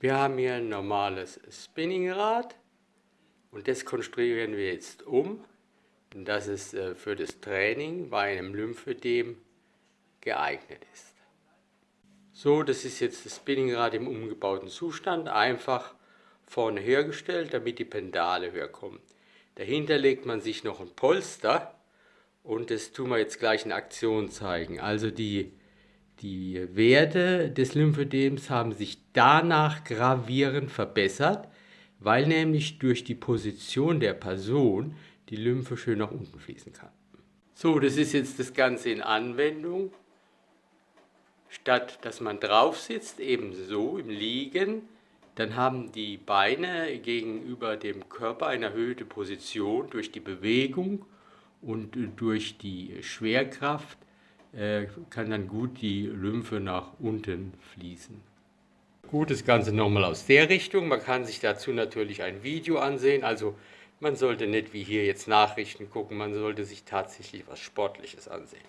Wir haben hier ein normales Spinningrad und das konstruieren wir jetzt um, dass es äh, für das Training bei einem Lymphödem geeignet ist. So, das ist jetzt das Spinningrad im umgebauten Zustand, einfach vorne hergestellt, damit die Pendale höher kommen. Dahinter legt man sich noch ein Polster und das tun wir jetzt gleich in Aktion zeigen. Also die die Werte des Lymphödems haben sich danach gravierend verbessert, weil nämlich durch die Position der Person die Lymphe schön nach unten fließen kann. So, das ist jetzt das Ganze in Anwendung. Statt dass man drauf sitzt, eben so im Liegen, dann haben die Beine gegenüber dem Körper eine erhöhte Position durch die Bewegung und durch die Schwerkraft kann dann gut die Lymphe nach unten fließen. Gut, das Ganze nochmal aus der Richtung. Man kann sich dazu natürlich ein Video ansehen. Also man sollte nicht wie hier jetzt Nachrichten gucken, man sollte sich tatsächlich was Sportliches ansehen.